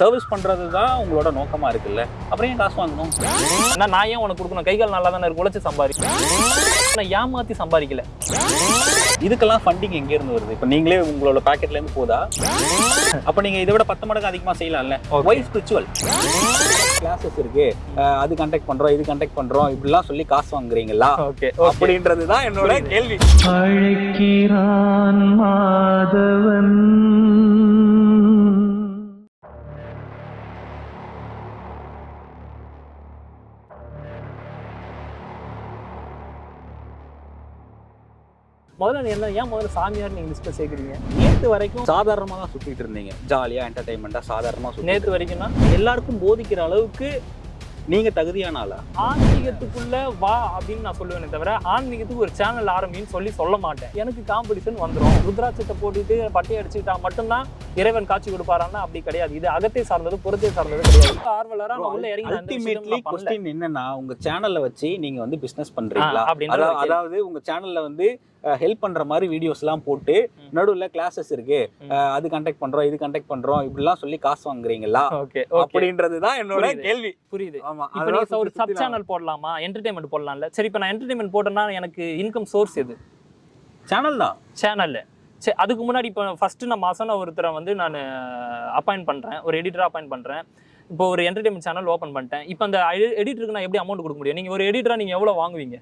Service பண்றது தான் உங்களோட நோக்கமா இருக்குல்ல? அப்புறம் ஏன் காசு வாங்கணும்? ஏன்னா நான் ஏன் உனக்கு கொடுக்கணும்? கை கால் நல்லா தானே இருக்கு? உழைச்சு சம்பாதி நான் ஏமாத்தி சம்பாதிக்கல. இதுக்கெல்லாம் ஃபண்டிங் எங்க இருந்து வருது? இப்போ நீங்களே உங்களோட பாக்கெட்ல இருந்து போதா? அப்ப நீங்க இதை விட பத்து மடங்கு அதிகமா செய்யலாம்ல. ஒய் ஸ்பிரிச்சுவல் கிளாஸஸ் இருக்கு. அது கண்டக்ட் பண்றோம் இது கண்டக்ட் பண்றோம். இப்படிலாம் சொல்லி காசு வாங்குறீங்களா? ஓகே அப்படின்றது தான் என்னோட கேள்வி. அழைக்கிறான் மாதவன். முதல்ல என்ன ஏன் முதல்ல சாமியார் நீங்க லிஸ்ட்ல சேர்க்குறீங்க நேத்து வரைக்கும் சாதாரணமா தான் சுத்திட்டு இருந்தீங்க. ஜாலியா என்டர்டைன்மெண்டா சாதாரணமா சுத்தி நேத்து வரைக்கும்னா எல்லாருக்கும் போதிக்கிற அளவுக்கு நீங்க தகுதியான ஆளா? ஆன்மீகத்துக்குள்ள வா அப்படின்னு நான் சொல்லுவேனே தவிர ஆன்மீகத்துக்கு ஒரு சேனல் ஆரம்பின்னு சொல்லி சொல்ல மாட்டேன். எனக்கு காம்படிஷன் வந்துரும். ருத்ராட்சத்தை போட்டுட்டு பட்டையை அடிச்சுக்கிட்டா மட்டும்தான் இறைவன் காட்சி கொடுப்பாரான்னா அப்படி கிடையாது. இது அகத்தை சார்ந்தது புறத்தை சார்ந்தது கிடையாது. ஆர்வலரா உள்ள இறங்கி அல்டிமேட்லி. கொஸ்டின் என்னன்னா உங்க சேனல்ல வச்சு நீங்க வந்து பிசினஸ் பண்றீங்களா? கேள்வி. அதாவது உங்க சேனல்ல வந்து ஹெல்ப் பண்ற மாதிரி வீடியோஸ் எல்லாம் போட்டு. நடுவுல கிளாஸஸ் இருக்கு. அது கண்டக்ட் பண்றோம் இது கண்டக்ட் பண்றோம் இப்படிலாம் சொல்லி காசு வாங்குறீங்களா? ஓகே அப்படின்றது தான் என்னோட. கேள்வி. புரியுது. ஆமா இப்போ நீங்க ஒரு சப் சேனல் போடலாமா? என்டர்டைன்மெண்ட் போடலாம்ல. சரி இப்போ நான் என்டர்டைன்மெண்ட் போட்டேன்னா எனக்கு இன்கம் சோர்ஸ் எது? சேனல் தான். சேனல்ல சரி அதுக்கு முன்னாடி இப்போ ஃபர்ஸ்ட் நான் மாசம் ஒருத்தரை வந்து நான் அப்பாயிண்ட் பண்றேன். ஒரு எடிட்டரா அப்பாயிண்ட் பண்றேன். இப்போ ஒரு என்டர்டைன்மெண்ட் சேனல் ஓப்பன் பண்ணிட்டேன். இப்போ அந்த எடிட்டருக்கு நான் எப்படி அமௌண்ட் கொடுக்க முடியும்? நீங்க ஒரு எடிட்டரா நீங்க எவ்வளவு வாங்குவீங்க?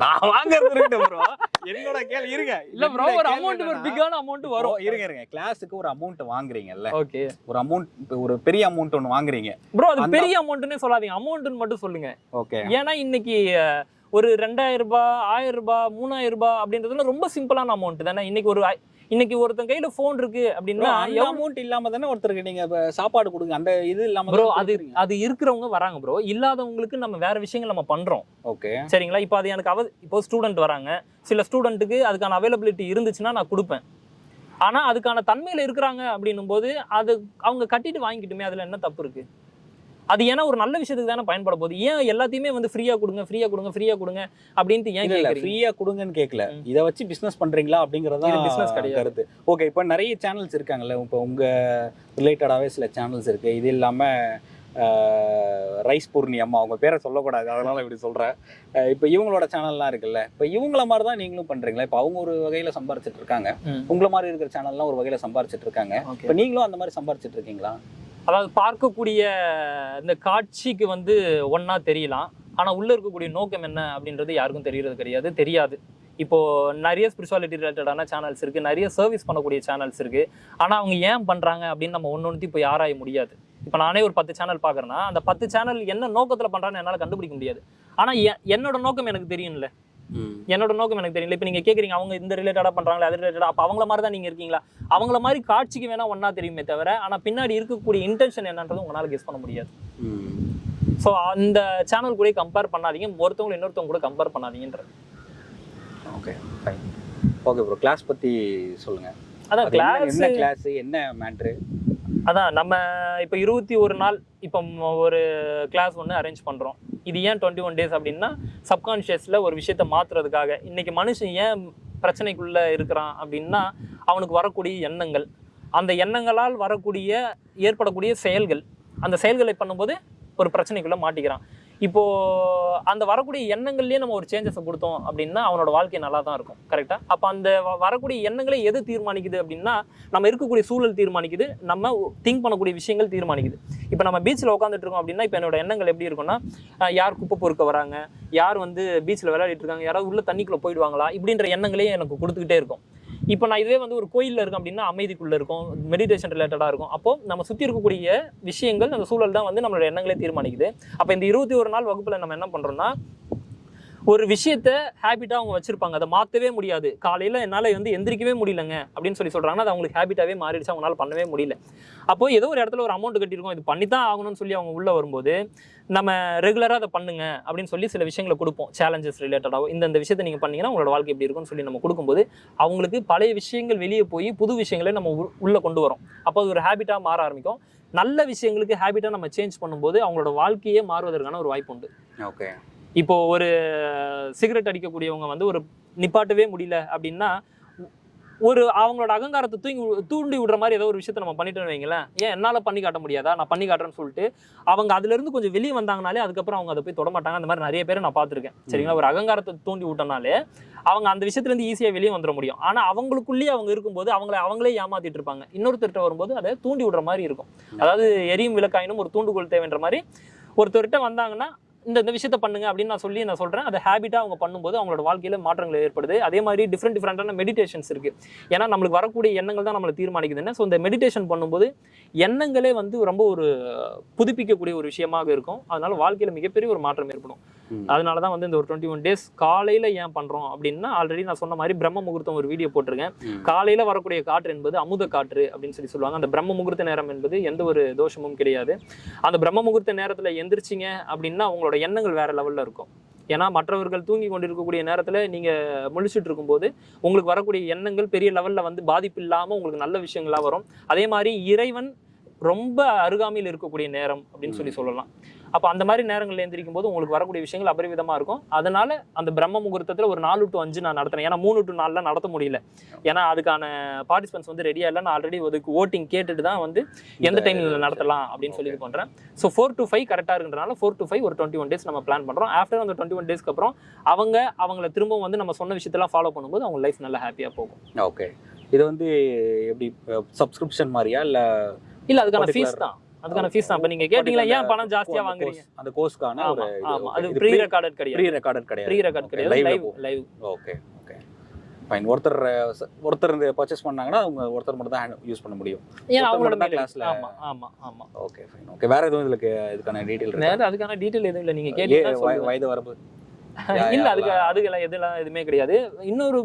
நான் வாங்குறது இருக்கட்டும் bro. என்னோட கேள்வி இருங்க. இல்ல ப்ரோ ஒரு அமௌண்ட் ஒரு பிக்கான அமௌண்ட் வரும். இருங்க இருங்க. கிளாஸுக்கு ஒரு அமௌண்ட் வாங்குறீங்கல்ல. ஓகே ஒரு அமௌண்ட் ஒரு பெரிய அமௌண்ட் ஒன்று வாங்குறீங்க. ப்ரோ அது பெரிய அமௌண்ட்னே சொல்லாதீங்க. அமௌண்ட்னு மட்டும் சொல்லுங்க. ஓகே ஏன்னா இன்னைக்கு ஒரு ரெண்டாயிரம் ரூபாய் ஆயிரம் ரூபாய் மூணாயிரம் ரூபாய் அப்படின்றதுல ரொம்ப சிம்பிளான அமௌண்ட் தானே. இன்னைக்கு ஒரு இன்னைக்கு ஒருத்தன் கையில போன் இருக்கு அப்படின்னா அமௌண்ட் இல்லாம தானே ஒருத்தருக்கு நீங்க சாப்பாடு கொடுங்க. அந்த இது இல்லாம ப்ரோ அது அது இருக்கிறவங்க வராங்க ப்ரோ இல்லாதவங்களுக்கு நம்ம வேற விஷயங்கள் நம்ம பண்றோம். ஓகே. சரிங்களா? இப்போ அது எனக்கு அவ இப்போ ஸ்டூடெண்ட் வராங்க. சில ஸ்டூடெண்ட்டுக்கு அதுக்கான அவைலபிலிட்டி இருந்துச்சுன்னா நான் கொடுப்பேன். ஆனா அதுக்கான தன்மையில இருக்கிறாங்க அப்படின்னும் போது அது அவங்க கட்டிட்டு வாங்கிக்கிட்டுமே அதுல என்ன தப்பு இருக்கு? அது ஏன்னா ஒரு நல்ல விஷயத்துக்கு தானே பயன்பட போகுது. ஏன் எல்லாத்தையுமே வந்து ஃப்ரீயா கொடுங்க ஃப்ரீயா கொடுங்க ஃப்ரீயா கொடுங்க அப்படின்ட்டு ஏன் இல்ல ஃப்ரீயா கொடுங்கன்னு கேட்கல. இத வச்சு பிசினஸ் பண்றீங்களா அப்படிங்கறத business கிடையாது. ஓகே இப்போ நிறைய சேனல்ஸ் இருக்காங்கல்ல. இப்போ உங்க ரிலேட்டடாவே சில சேனல்ஸ் இருக்கு. இது இல்லாம ஆஹ், ரைஸ் பூர்ணி அம்மா அவங்க பேரை சொல்லக்கூடாது. அதனால இப்படி சொல்றேன். இப்போ இவங்களோட சேனல்லாம் இருக்குல்ல. இப்போ இவங்கள மாதிரி தான் நீங்களும் பண்றீங்களா? இப்போ அவங்க ஒரு வகையில சம்பாரிச்சிட்டு இருக்காங்க. உங்கள மாதிரி இருக்கிற சேனல்லாம் ஒரு வகையில சம்பாரிச்சிட்டு இருக்காங்க. இப்போ நீங்களும் அந்த மாதிரி சம்பாரிச்சிட்டு இருக்கீங்களா? அதாவது பார்க்கக்கூடிய இந்த காட்சிக்கு வந்து ஒன்றா தெரியலாம். ஆனால் உள்ளே இருக்கக்கூடிய நோக்கம் என்ன அப்படின்றது யாருக்கும் தெரிகிறது கிடையாது தெரியாது. இப்போது நிறைய ஸ்பிரிச்சுவாலிட்டி ரிலேட்டடான சேனல்ஸ் இருக்குது நிறைய சர்வீஸ் பண்ணக்கூடிய சேனல்ஸ் இருக்குது ஆனால் அவங்க ஏன் பண்ணுறாங்க அப்படின்னு நம்ம ஒன்று இப்போ யாராய முடியாது. இப்போ நானே ஒரு பத்து சேனல் பார்க்குறேன்னா அந்த பத்து சேனல் என்ன நோக்கத்தில் பண்ணுறான்னு என்னால் கண்டுபிடிக்க முடியாது. ஆனால் எ- என்னோட நோக்கம் எனக்கு தெரியும்ல. என்னோட நோக்கம் எனக்கு தெரியல. இப்போ நீங்க கேக்குறீங்க அவங்க இந்த ரிலேட்டடா பண்றாங்களா அது ரிலேட்டடா அப்போ அவங்கள மாதிரி தான் நீங்க இருக்கீங்களா? அவங்கள மாதிரி காட்சிக்கு வேணா ஒண்ணா தெரியுமே தவிர ஆனா பின்னாடி இருக்கக்கூடிய இன்டென்ஷன் என்னன்றது உங்களால கெஸ் பண்ண முடியாது. ஸோ அந்த சேனல் கூட கம்பேர் பண்ணாதீங்க ஒருத்தவங்க இன்னொருத்தவங்க கூட compare பண்ணாதீங்கன்ற okay fine okay bro class பத்தி சொல்லுங்க. அதான் கிளாஸ் என்ன கிளாஸ் என்ன மேட்ரு அதான் நம்ம இப்போ இருபத்தி ஒரு நாள் இப்போ ஒரு கிளாஸ் ஒன்று அரேஞ்ச் பண்ணுறோம் இது ஏன் டுவெண்ட்டி ஒன் டேஸ் அப்படின்னா சப்கான்ஷியஸில் ஒரு விஷயத்தை மாற்றுறதுக்காக இன்றைக்கி மனுஷன் ஏன் பிரச்சனைக்குள்ளே இருக்கிறான் அப்படின்னா அவனுக்கு வரக்கூடிய எண்ணங்கள். அந்த எண்ணங்களால் வரக்கூடிய ஏற்படக்கூடிய செயல்கள். அந்த செயல்களை பண்ணும்போது ஒரு பிரச்சனைக்குள்ளே மாட்டிக்கிறான். இப்போ அந்த வரக்கூடிய எண்ணங்கள்லேயே நம்ம ஒரு சேஞ்சஸை கொடுத்தோம் அப்படின்னா அவனோட வாழ்க்கை நல்லா தான் இருக்கும் கரெக்டாக அப்போ அந்த வரக்கூடிய எண்ணங்களே எது தீர்மானிக்குது அப்படின்னா நம்ம இருக்கக்கூடிய சூழல் தீர்மானிக்குது நம்ம திங்க் பண்ணக்கூடிய விஷயங்கள் தீர்மானிக்குது. இப்போ நம்ம பீச்சில் உட்காந்துட்டு இருக்கோம் அப்படின்னா இப்போ என்னோட எண்ணங்கள் எப்படி இருக்கும்னா யார் குப்பை பொறுக்க வராங்க? யார் வந்து பீச்சில் விளையாடிட்டு இருக்காங்க? யாராவது உள்ள தண்ணிக்குள்ளே போயிடுவாங்களா? இப்படின்ற எண்ணங்களே எனக்கு கொடுத்துக்கிட்டே இருக்கும். இப்போ நான் இதுவே வந்து ஒரு கோயிலில் இருக்கேன் அப்படின்னா அமைதிக்குள்ளே இருக்கும் மெடிடேஷன் ரிலேட்டடாக இருக்கும். அப்போ நம்ம சுற்றி இருக்கக்கூடிய விஷயங்கள் அந்த சூழல் தான் வந்து நம்மளோட எண்ணங்களே தீர்மானிக்குது. அப்போ இந்த இருபத்தி ஒரு நாள் வகுப்பில் நம்ம என்ன பண்ணுறோம்னா ஒரு விஷயத்த ஹேபிட்டாக அவங்க வச்சிருப்பாங்க. அதை மாற்றவே முடியாது. காலையில் என்னால் வந்து எந்திரிக்கவே முடியலங்க அப்படின்னு சொல்லி சொல்கிறாங்கன்னா அது அவங்களுக்கு ஹேபிட்டாகவே மாறிடுச்சு. அவங்களால பண்ணவே முடியல. அப்போ ஏதோ ஒரு இடத்துல ஒரு அமௌண்ட் கட்டியிருக்கோம். இது பண்ணி தான் ஆகணும்னு சொல்லி அவங்க உள்ளே வரும்போது நம்ம ரெகுலராக அதை பண்ணுங்க அப்படின்னு சொல்லி சில விஷயங்களை கொடுப்போம். சேலஞ்சஸ் ரிலேட்டடாகவும் இந்த இந்த விஷயத்தை நீங்கள் பண்ணீங்கன்னா உங்களோட வாழ்க்கை எப்படி இருக்கும்னு சொல்லி நம்ம கொடுக்கும்போது அவங்களுக்கு பழைய விஷயங்கள் வெளியே போய் புது விஷயங்களை நம்ம உள்ளே கொண்டு வரோம். அப்போ அது ஒரு ஹேபிட்டாக மாற ஆரம்பிக்கும். நல்ல விஷயங்களுக்கு ஹேபிட்டாக நம்ம சேஞ்ச் பண்ணும்போது அவங்களோட வாழ்க்கையே மாறுவதற்கான ஒரு வாய்ப்பு உண்டு. ஓகே இப்போ ஒரு சிகரெட் அடிக்கக்கூடியவங்க வந்து ஒரு நிப்பாட்டவே முடியல அப்படின்னா ஒரு அவங்களோட அகங்காரத்தை தூங்கி வி- தூண்டி விடுற மாதிரி ஏதோ ஒரு விஷயத்த நம்ம பண்ணிட்டோம்னு வைங்களேன். ஏன் என்னால் பண்ணி காட்ட முடியாதா? நான் பண்ணி காட்டுறேன்னு சொல்லிட்டு அவங்க அதுலேருந்து கொஞ்சம் வெளியே வந்தாங்கனாலே அதுக்கப்புறம் அவங்க அதை போய் தொடமாட்டாங்க அந்த மாதிரி நிறைய பேர் நான் பார்த்துருக்கேன். சரிங்களா? ஒரு அகங்காரத்தை தூண்டி விட்டனாலே அவங்க அந்த விஷயத்துலேருந்து ஈஸியாக வெளியே வந்துட முடியும். ஆனால் அவங்களுக்குள்ளேயே அவங்க இருக்கும்போது அவங்கள அவங்களே ஏமாத்திட்டு இருப்பாங்க. இன்னொருத்தர்கிட்ட வரும்போது அதை தூண்டி விடுற மாதிரி இருக்கும். அதாவது எரியும் விளக்காயினும் ஒரு தூண்டுகோல் தேவைன்ற மாதிரி ஒருத்தர்கிட்ட வந்தாங்கன்னா இந்த இந்த விஷயத்த பண்ணுங்க அப்படின்னு நான் சொல்லி நான் சொல்றேன். அதை ஹேபிட்டா அவங்க பண்ணும்போது அவங்களோட வாழ்க்கையில மாற்றங்கள் ஏற்படுது. அதே மாதிரி டிஃப்ரெண்ட் டிஃப்ரெண்டான மெடிடேஷன்ஸ் இருக்கு. ஏன்னா நம்மளுக்கு வரக்கூடிய எண்ணங்கள் தான் நம்மளை தீர்மானிக்குதுன்னு. ஸோ இந்த மெடிடேஷன் பண்ணும்போது எண்ணங்களே வந்து ரொம்ப ஒரு புதுப்பிக்கக்கூடிய ஒரு விஷயமாக இருக்கும். அதனால வாழ்க்கையில மிகப்பெரிய ஒரு மாற்றம் ஏற்படும். அதனால தான் வந்து இந்த ஒரு டுவெண்ட்டி ஒன் டேஸ் காலையில ஏன் பண்றோம் அப்படின்னா ஆல்ரெடி நான் சொன்ன மாதிரி பிரம்ம முகூர்த்தம் ஒரு வீடியோ போட்டிருக்கேன். காலையில வரக்கூடிய காற்று என்பது அமுத காற்று அப்படின்னு சொல்லி சொல்லுவாங்க. அந்த பிரம்ம முகூர்த்த நேரம் என்பது எந்த ஒரு தோஷமும் கிடையாது. அந்த பிரம்ம முகூர்த்த நேரத்துல எந்திரிச்சிங்க அப்படின்னா உங்களோட எண்ணங்கள் வேற லெவல்ல இருக்கும். ஏன்னா மற்றவர்கள் தூங்கி கொண்டிருக்கக்கூடிய நேரத்துல நீங்க முழிச்சிட்டு இருக்கும்போது உங்களுக்கு வரக்கூடிய எண்ணங்கள் பெரிய லெவல்ல வந்து பாதிப்பு இல்லாம உங்களுக்கு நல்ல விஷயங்களா வரும். அதே மாதிரி இறைவன் ரொம்ப அருகாமையில் இருக்கக்கூடிய நேரம் அப்படின்னு சொல்லி சொல்லலாம். அப்போ அந்த மாதிரி நேரங்கள்ல எந்திரிக்கும் போது உங்களுக்கு வரக்கூடிய விஷயங்கள் அபரிவிதமா இருக்கும். அதனால அந்த பிரம்ம முகூர்த்தத்துல ஒரு நாலு டு அஞ்சு நான் நடத்துறேன் ஏன்னா மூணு டு நாலுல நடத்த முடியல. ஏன்னா அதுக்கான பார்ட்டிசிபென்ட்ஸ் வந்து ரெடியா இல்லை. நான் ஆல்ரெடி அதுக்கு ஓட்டிங் கேட்டுட்டு தான் வந்து எந்த டைம்ல நடத்தலாம் அப்படின்னு சொல்லி இது பண்றேன் ஸோ ஃபோர் டு ஃபைவ் கரெக்டாக இருக்குன்றனால ஃபோர் டு ஃபைவ் ஒரு டுவெண்ட்டி ஒன் டேஸ் நம்ம பிளான் பண்றோம். ஆஃப்டர் அந்த டுவெண்ட்டி ஒன் டேஸ்க்கு அப்புறம் அவங்க அவங்கள திரும்பவும் வந்து நம்ம சொன்ன விஷயத்தெல்லாம் ஃபாலோ பண்ணும்போது அவங்க லைஃப் நல்லா ஹாப்பியா போகும். ஓகே. இது வந்து எப்படி சப்ஸ்கிரிப்ஷன் மாதிரியா இல்ல இல்ல அதுக்கான ஃபீஸ் தான். அதுக்கான ஃபீஸ் தான். இப்போ நீங்க கேட்டீங்களா ஏன் பணம் ஜாஸ்தியா வாங்குறீங்க? அந்த கோர்ஸ்க்கான ஆமா ஆமா. அது ப்ரீ ரெக்கார்டட் ப்ரீ கிடையாது. ரெக்கார்டட் கிடையாது. ப்ரீ ரெக்கார்ட் கிடையாது. Live. Live okay okay fine ஒருத்தர் ஒருத்தர் இந்த பர்ச்சேஸ் பண்ணாங்கன்னா அவங்க ஒருத்தர் மட்டும் தான் யூஸ் பண்ண முடியும். ஏன் அவங்களோட தான் classல- ஆமா ஆமா ஆமா. ஓகே ஃபைன் ஓகே வேற எதுவும் இதுக்கு இதுக்கான டீடைல் வேற அதுக்கான டீடைல் எதுவும் இல்ல. நீங்க சொல்லுவேன். வயது வரம்பு? இல்ல அதுக்கு அதுக்கெல்லாம் எதுலாம் எதுவுமே கிடையாது. இன்னொரு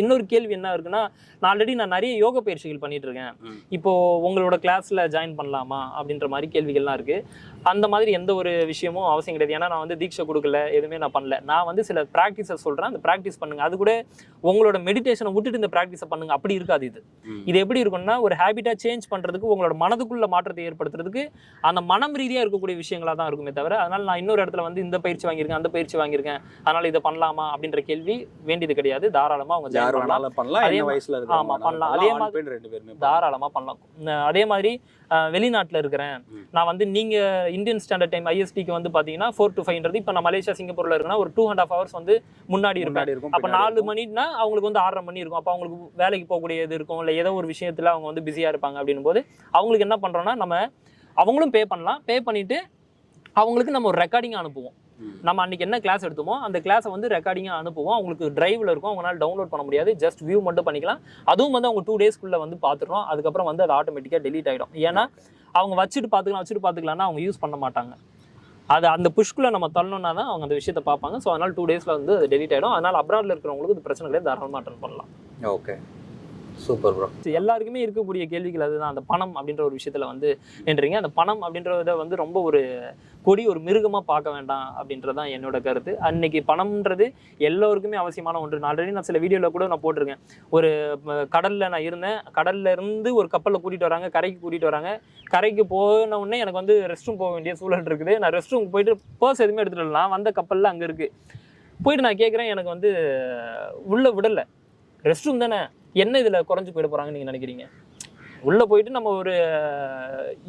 இன்னொரு கேள்வி என்ன இருக்குன்னா நான் ஆல்ரெடி நான் நிறைய யோக பயிற்சிகள் பண்ணிட்டு இருக்கேன். இப்போ உங்களோட கிளாஸ்ல ஜாயின் பண்ணலாமா அப்படின்ற மாதிரி கேள்விகள்லாம் இருக்கு. அந்த மாதிரி எந்த ஒரு விஷயமும் அவசியம் கிடையாது. ஏன்னா நான் வந்து தீட்சை கொடுக்கல எதுவுமே நான் பண்ணல. நான் வந்து சில ப்ராக்டிஸை சொல்றேன். அந்த ப்ராக்டிஸ் பண்ணுங்க. அது கூட உங்களோட மெடிடேஷனை விட்டுட்டு இந்த ப்ராக்டிஸை பண்ணுங்க. அப்படி இருக்காது இது. இது எப்படி இருக்கும்னா ஒரு ஹேபிட்டா சேஞ்ச் பண்றதுக்கு உங்களோட மனதுக்குள்ள மாற்றத்தை ஏற்படுத்துறதுக்கு அந்த மனம் ரீதியா இருக்கக்கூடிய விஷயங்களா தான் இருக்குமே தவிர அதனால நான் இன்னொரு இடத்துல வந்து இந்த பயிற்சி வாங்கியிருக்கேன் அந்த பயிற்சி வாங்கியிருக்கேன். அதனால இதை பண்ணலாமா அப்படின்ற கேள்வி வேண்டியது கிடையாது. தாராளமா அவங்க யார் பண்ணலாம். பண்ணலாம். அதே வயசுல ஆமா, பண்ணலாம். அதே மாதிரி- ரெண்டு பேருமே பண்ணலாம். தாராளமா பண்ணலாம். அதே மாதிரி வெளிநாட்டுல இருக்கிறேன். நான் வந்து நீங்க இந்தியன் ஸ்டாண்டர்ட் டைம் ஐஎஸ்டிக்கு வந்து பாத்தீங்கன்னா ஃபோர் டு ஃபைவ்ன்றது இப்போ நான் மலேசியா சிங்கப்பூர்ல இருக்கேன்னா ஒரு டூ அண்ட் ஆஃப் ஹவர்ஸ் வந்து முன்னாடி இருக்கும் அப்ப நாலு. மணினா அவங்களுக்கு வந்து ஆறரை மணி இருக்கும் அப்ப அவங்களுக்கு வேலைக்கு போகக்கூடிய இது இருக்கும் இல்ல ஏதோ ஒரு விஷயத்துல அவங்க வந்து பிஸியா இருப்பாங்க அப்படின்னும் போது அவங்களுக்கு என்ன பண்றோம்னா நம்ம அவங்களும் பே பண்ணலாம் பே பண்ணிட்டு அவங்களுக்கு நம்ம ஒரு ரெக்கார்டிங் அனுப்புவோம். நம்ம அன்னைக்கு என்ன கிளாஸ் எடுத்தோமோ அந்த கிளாஸை வந்து ரெக்கார்டிங்காக அனுப்புவோம். அவங்களுக்கு டிரைவில் இருக்கும். அவங்களால டவுன்லோட் பண்ண முடியாது. ஜஸ்ட் வியூ மட்டும் பண்ணிக்கலாம். அதுவும் வந்து அவங்க டூ டேஸ்க்குள்ள வந்து பார்த்துடுறோம் அதுக்கப்புறம் வந்து அது ஆட்டோமேட்டிக்காக டெலீட் ஆகிடும் ஏன்னா அவங்க வச்சுட்டு பார்த்துக்கலாம் வச்சுட்டு பார்த்துக்கலாம்னா அவங்க யூஸ் பண்ண மாட்டாங்க. அது அந்த புஷ்குள்ள நம்ம தள்ளணும்னா தான் அவங்க அந்த விஷயத்தை பார்ப்பாங்க. ஸோ அதனால டூ டேஸில் வந்து அது டெலீட் ஆகிடும் அதனால அப்ராட்ல இருக்கிறவங்களுக்கு இது பிரச்சனை கிடையாது. தாராளமாக அட்டன் பண்ணலாம். ஓகே சூப்பர் ப்ரோ எல்லாருக்குமே இருக்கக்கூடிய கேள்விகள் அதுதான். அந்த பணம் அப்படின்ற ஒரு விஷயத்துல வந்து நின்றீங்க. அந்த பணம் அப்படின்றத வந்து ரொம்ப ஒரு கொடி ஒரு மிருகமாக பார்க்க வேண்டாம் அப்படின்றது தான் என்னோட கருத்து. அன்னைக்கு பணம்ன்றது எல்லோருக்குமே அவசியமான ஒன்று. நான் ஆல்ரெடி நான் சில வீடியோவில் கூட நான் போட்டிருக்கேன். ஒரு கடலில் நான் இருந்தேன். கடல்ல இருந்து ஒரு கப்பலில் கூட்டிட்டு வராங்க. கரைக்கு கூட்டிகிட்டு வராங்க. கரைக்கு போன உடனே எனக்கு வந்து ரெஸ்ட் ரூம் போக வேண்டிய சூழல் இருக்குது. நான் ரெஸ்ட் ரூம் போயிட்டு பர்ஸ் எதுவுமே எடுத்துகிட்டு வரலாம் வந்த கப்பல்ல அங்கே இருக்குது போயிட்டு நான் கேட்குறேன் எனக்கு வந்து உள்ளே விடலை. ரெஸ்ட் ரூம் தானே. என்ன இதுல குறைஞ்சு போயிட போறாங்கன்னு நீங்க நினைக்கிறீங்க? உள்ள போயிட்டு நம்ம ஒரு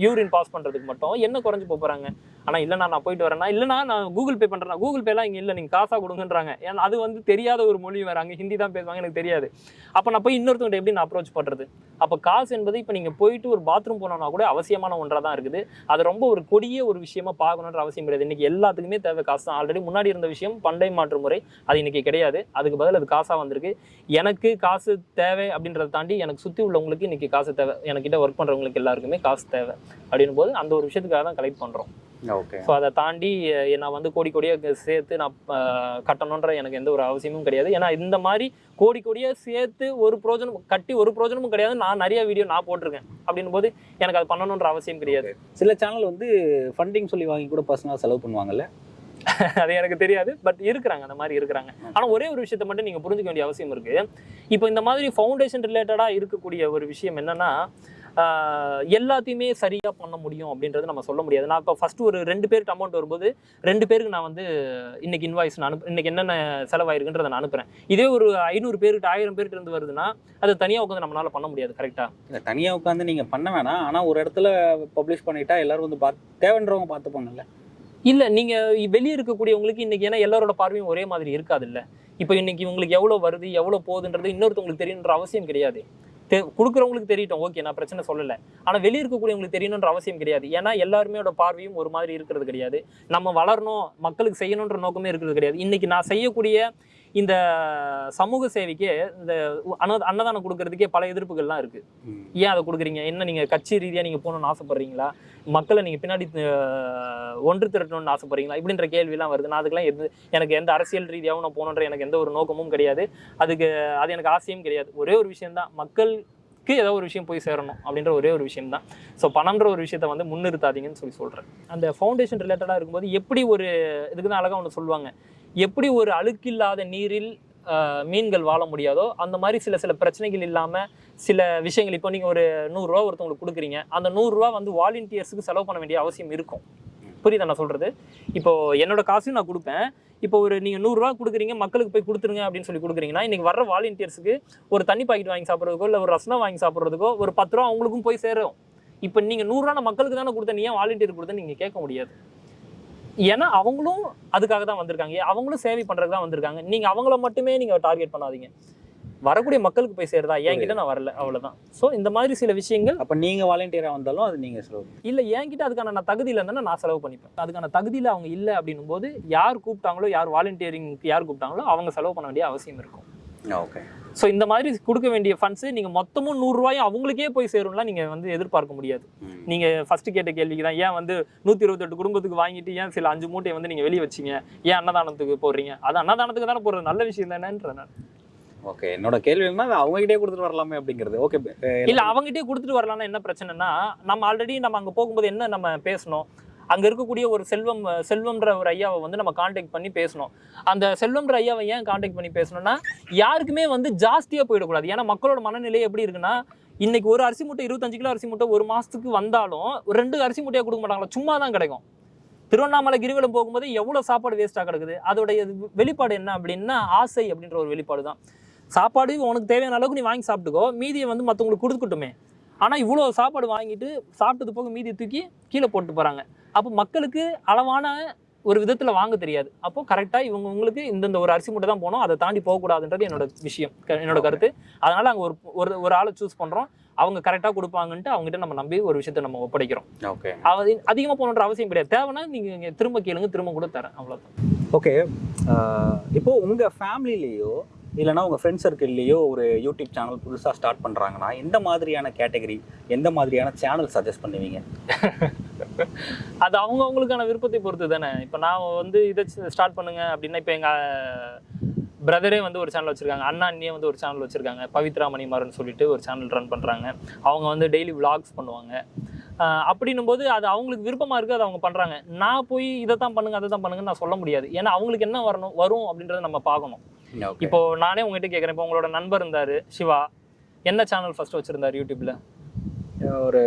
யூரின் பாஸ் பண்றதுக்கு மட்டும் என்ன குறைஞ்சு போகிறாங்க போறாங்க. ஆனா இல்லைண்ணா நான் போயிட்டு வரேன்னா இல்லைனா நான் கூகுள் பே பண்றேன். கூகுள் பேலாம் இங்க இல்லை. நீங்க காசா கொடுங்கன்றாங்க. ஏன்னா அது வந்து தெரியாத ஒரு மொழி வராங்க ஹிந்தி தான் பேசுவாங்க. எனக்கு தெரியாது. அப்ப நான் போய் இன்னொருத்தவங்க எப்படி நான் அப்ரோச் பண்றது? அப்ப காசு என்பது இப்ப நீங்க போயிட்டு ஒரு பாத்ரூம் போனோம்னா கூட அவசியமான ஒன்றா தான் இருக்குது. அது ரொம்ப ஒரு கொடிய ஒரு விஷயமா பார்க்கணுன்ற அவசியம் கிடையாது. இன்னைக்கு எல்லாத்துக்குமே தேவை காசு தான். ஆல்ரெடி முன்னாடி இருந்த விஷயம் பண்டை மாற்று முறை. அது இன்னைக்கு கிடையாது. அதுக்கு பதில் அது காசா வந்திருக்கு. எனக்கு காசு தேவை அப்படின்றத தாண்டி எனக்கு சுத்தி உள்ளவங்களுக்கு இன்னைக்கு காசு தேவை. எனக்கிட்ட ஒர்க் பண்றவங்களுக்கு எல்லாருக்குமே காசு தேவை அப்படின்னும் போது அந்த ஒரு விஷயத்துக்காக தான் கலெக்ட் பண்றோம். ஓகே ஸோ அதை தாண்டி நான் வந்து கோடி கோடியாக சேர்த்து நான் கட்டணுன்ற எனக்கு எந்த ஒரு அவசியமும் கிடையாது. ஏன்னா இந்த மாதிரி கோடி கோடியாக சேர்த்து ஒரு பிரோஜனம் கட்டி ஒரு பிரோஜனமும் கிடையாது. நான் நிறைய வீடியோ நான் போட்டிருக்கேன். அப்படின்னும் போது எனக்கு அது பண்ணணுன்ற அவசியம் கிடையாது. சில சேனல் வந்து ஃபண்டிங் சொல்லி வாங்கி கூட பர்சனலாக செலவு பண்ணுவாங்கல்ல? அது எனக்கு தெரியாது பட் இருக்கிறாங்க அந்த மாதிரி இருக்கிறாங்க. ஆனால் ஒரே ஒரு விஷயத்தை மட்டும் நீங்கள் புரிஞ்சுக்க வேண்டிய அவசியம் இருக்கு. இப்போ இந்த மாதிரி ஃபவுண்டேஷன் ரிலேட்டடாக இருக்கக்கூடிய ஒரு விஷயம் என்னன்னா எல்லாத்தையுமே சரியா பண்ண முடியும் அப்படின்றது நம்ம சொல்ல முடியாது. நான் இப்போ ஃபர்ஸ்ட் ஒரு ரெண்டு பேருக்கு அமௌண்ட் வரும்போது ரெண்டு பேருக்கு நான் வந்து இன்னைக்கு இன்வாய்ஸ் நான் அனுப்பு இன்னைக்கு என்னென்ன செலவாயிருக்குன்றதை நான் அனுப்புறேன். இதே ஒரு ஐநூறு பேருக்கு ஆயிரம் பேருக்கு இருந்து வருதுன்னா அது தனியாக உட்காந்து நம்மளால பண்ண முடியாது கரெக்டாக இல்லை தனியாக உட்காந்து நீங்கள் பண்ண வேணாம். ஆனால் ஒரு இடத்துல பப்ளிஷ் பண்ணிட்டா எல்லாரும் வந்து பார்த்து தேவைன்றவங்க பார்த்துப்பாங்கல்ல. இல்லை நீங்கள் வெளியே இருக்கக்கூடியவங்களுக்கு இன்றைக்கி ஏன்னா எல்லாரோட பார்வையும் ஒரே மாதிரி இருக்காது இல்லை இப்போ இன்னைக்கு உங்களுக்கு எவ்வளோ வருது எவ்வளோ போகுதுன்றது இன்னொருத்தவங்களுக்கு தெரியணுன்ற அவசியம் கிடையாது. தெ- கொடுக்குறவங்களுக்கு தெரியட்டும். ஓகே நான் பிரச்சனை சொல்லலை. ஆனால் வெளியே இருக்கக்கூடியவங்களுக்கு தெரியணுன்ற அவசியம் கிடையாது. ஏன்னா எல்லாருமேயோட பார்வையும் ஒரு மாதிரி இருக்கிறது கிடையாது. நம்ம வளரணும் மக்களுக்கு செய்யணுன்ற நோக்கமே இருக்கிறது கிடையாது. இன்னைக்கு நான் செய்யக்கூடிய இந்த சமூக சேவைக்கு இந்த அன்ன அன்னதானம் கொடுக்கறதுக்கே பல எதிர்ப்புகள்லாம் இருக்கு. ஏன் அதை கொடுக்குறீங்க? என்ன நீங்கள் கட்சி ரீதியாக நீங்கள் போகணும்னு ஆசைப்படுறீங்களா? மக்களை நீங்கள் பின்னாடி ஒன்று திரட்டணும்னு ஆசைப்படுறீங்களா? இப்படின்ற கேள்விலாம் வருது. நான் அதுக்கெல்லாம் எது எனக்கு எந்த அரசியல் ரீதியாகவும் நான் போகணுன்ற எனக்கு எந்த ஒரு நோக்கமும் கிடையாது. அதுக்கு அது எனக்கு ஆசையும் கிடையாது. ஒரே ஒரு விஷயம்தான் மக்களுக்கு ஏதோ ஒரு விஷயம் போய் சேரணும் அப்படின்ற ஒரே ஒரு விஷயம் தான். ஸோ பணம்ன்ற ஒரு விஷயத்தை வந்து முன்னிறுத்தாதீங்கன்னு சொல்லி சொல்கிறேன் அந்த ஃபவுண்டேஷன் ரிலேட்டடாக இருக்கும்போது எப்படி ஒரு இதுக்கு தான் அழகாக ஒன்று சொல்லுவாங்க. எப்படி ஒரு அழுக்கில்லாத நீரில் மீன்கள் வாழ முடியாதோ அந்த மாதிரி சில சில பிரச்சனைகள் இல்லாமல் சில விஷயங்கள். இப்போ நீங்கள் ஒரு நூறுரூவா ஒருத்தவங்களுக்கு கொடுக்குறீங்க. அந்த நூறுரூவா வந்து வாலண்டியர்ஸுக்கு செலவு பண்ண வேண்டிய அவசியம் இருக்கும். புரியுதா நான் சொல்கிறது இப்போ என்னோட காசையும் நான் கொடுப்பேன். இப்போ ஒரு நீங்கள் நூறுரூவா கொடுக்குறீங்க மக்களுக்கு போய் கொடுத்துருங்க அப்படின்னு சொல்லி கொடுக்குறீங்கன்னா இன்றைக்கி வர வாலண்டியர்ஸுக்கு ஒரு தண்ணி பாக்கெட் வாங்கி சாப்பிட்றதுக்கோ இல்லை ஒரு ரசனா வாங்கி சாப்பிட்றதுக்கோ ஒரு பத்து ரூபா அவங்களுக்கும் போய் சேரும். இப்போ நீங்கள் நூறுரூவா மக்களுக்கு தானே கொடுத்தேன் நீ ஏன் வாலண்டியர் கொடுத்தேன்னு நீங்கள் கேட்க முடியாது. ஏன்னா அவங்களும் அதுக்காக தான் வந்திருக்காங்க. அவங்களும் சேவை பண்ணுறதுக்கு தான் வந்திருக்காங்க. நீங்கள் அவங்கள மட்டுமே நீங்கள் டார்கெட் பண்ணாதீங்க. வரக்கூடிய மக்களுக்கு போய் சேருதா? என்கிட்ட நான் வரல. அவ்வளவுதான். ஸோ இந்த மாதிரி சில விஷயங்கள் அப்போ நீங்கள் வாலண்டியராக வந்தாலும் அது நீங்கள் செலவு இல்ல என்கிட்ட அதுக்கான நான் தகுதியில் இருந்தேன்னா நான் செலவு பண்ணிப்பேன். அதுக்கான தகுதியில் அவங்க இல்லை அப்படின்னும் போது யார் கூப்பிட்டாங்களோ யார் வாலண்டியரிங்க்கு யார் கூப்பிட்டாங்களோ அவங்க செலவு பண்ண வேண்டிய அவசியம் இருக்கும். ஓகே ஸோ இந்த மாதிரி கொடுக்க வேண்டிய ஃபண்ட்ஸ் நீங்க மொத்தமும் நூறுரூவாயும் அவங்களுக்கே போய் சேரும்லாம் நீங்க வந்து எதிர்பார்க்க முடியாது. நீங்க ஃபர்ஸ்ட் கேட்ட கேள்விக்கு தான் ஏன் வந்து நூத்தி இருபத்தெட்டு குடும்பத்துக்கு வாங்கிட்டு ஏன் சில அஞ்சு மூட்டையை வந்து நீங்க வெளியே வச்சீங்க? ஏன் அன்னதானத்துக்கு போடுறீங்க? அது அன்னதானத்துக்கு தானே போடுறது நல்ல விஷயம் தானேன்ற நான். ஓகே என்னோட கேள்வி என்ன அது அவங்ககிட்டயே கொடுத்துட்டு வரலாமே அப்படிங்கிறது. ஓகே இல்ல அவங்ககிட்டயே கொடுத்துட்டு வரலாம்னா என்ன பிரச்சனைனா நம்ம ஆல்ரெடி நம்ம அங்க போகும்போது என்ன நம்ம பேசணும்? அங்கே இருக்கக்கூடிய ஒரு செல்வம் செல்வம்ன்ற ஒரு ஐயாவை வந்து நம்ம காண்டாக்ட் பண்ணி பேசணும். அந்த செல்வம்ன்ற ஐயாவை ஏன் காண்டாக்ட் பண்ணி பேசணும்னா யாருக்குமே வந்து ஜாஸ்தியாக போயிடக்கூடாது. ஏன்னா மக்களோட மனநிலை எப்படி இருக்குன்னா இன்னைக்கு ஒரு அரிசி மூட்டை இருபத்தஞ்சு கிலோ அரிசி மூட்டை ஒரு மாதத்துக்கு வந்தாலும் ஒரு ரெண்டு அரிசி மூட்டையாக கொடுக்க மாட்டாங்களா? சும்மா தான் கிடைக்கும். திருவண்ணாமலை கிரிவலம் போகும்போது எவ்வளோ சாப்பாடு வேஸ்ட்டாக கிடக்குது? அதோடைய வெளிப்பாடு என்ன அப்படின்னா ஆசை அப்படின்ற ஒரு வெளிப்பாடு தான் சாப்பாடு உனக்கு தேவையான அளவுக்கு நீ வாங்கி சாப்பிட்டுக்கோ. மீதியை வந்து மற்றவங்களுக்கு கொடுத்துக்கட்டுமே ஆனால் இவ்வளோ சாப்பாடு வாங்கிட்டு சாப்பிட்டது போக மீதியை தூக்கி கீழே போட்டு போகிறாங்க அப்போ மக்களுக்கு அளவான ஒரு விதத்தில் வாங்க தெரியாது. அப்போ கரெக்டாக இவங்க உங்களுக்கு இந்தந்த ஒரு அரிசி மூட்டை தான் போகணும். அதை தாண்டி போகக்கூடாதுன்றது என்னோட விஷயம் க- என்னோட கருத்து. அதனால அங்கே ஒரு ஒரு ஒரு ஆளை சூஸ் பண்ணுறோம் அவங்க கரெக்டாக கொடுப்பாங்கன்ட்டு அவங்ககிட்ட நம்ம நம்பி ஒரு விஷயத்தை நம்ம ஒப்படைக்கிறோம். ஓகே. அது அதிகமாக போகணுன்ற அவசியம் கிடையாது. தேவைன்னா நீங்கள் திரும்ப கேளுங்க திரும்ப கூட தரேன். அவ்வளோதான் ஓகே. இப்போ உங்கள் ஃபேமிலிலேயோ இல்லைனா உங்கள் ஃப்ரெண்ட் சர்க்கிள்லேயோ ஒரு யூடியூப் சேனல் புதுசாக ஸ்டார்ட் பண்ணுறாங்கன்னா எந்த மாதிரியான கேட்டகரி எந்த மாதிரியான சேனல் சஜஸ்ட் பண்ணுவீங்க? அது அவங்க அவங்களுக்கான விருப்பத்தை பொறுத்து தானே. இப்போ நான் வந்து இதை ஸ்டார்ட் பண்ணுங்க அப்படின்னா இப்போ எங்கள் பிரதரே வந்து ஒரு சேனல் வச்சுருக்காங்க. அண்ணா அண்ணியே வந்து ஒரு சேனல் வச்சுருக்காங்க. பவித்ரா மணிமாறன் சொல்லிட்டு ஒரு சேனல் ரன் பண்ணுறாங்க அவங்க வந்து டெய்லி vlogs பண்ணுவாங்க. அப்படின்னும் போது அது அவங்களுக்கு விருப்பமாக இருக்குது அது அவங்க பண்ணுறாங்க நான் போய் இதை தான் பண்ணுங்க அதை தான் பண்ணுங்கன்னு நான் சொல்ல முடியாது. ஏன்னா அவங்களுக்கு என்ன வரணும் வரும் அப்படின்றத நம்ம பார்க்கணும். இப்போ நானே உங்ககிட்ட கேட்குறேன் இப்போ உங்களோட நண்பர் இருந்தார் சிவா. என்ன சேனல் ஃபர்ஸ்ட் வச்சிருந்தாரு யூடியூப்ல ஒரு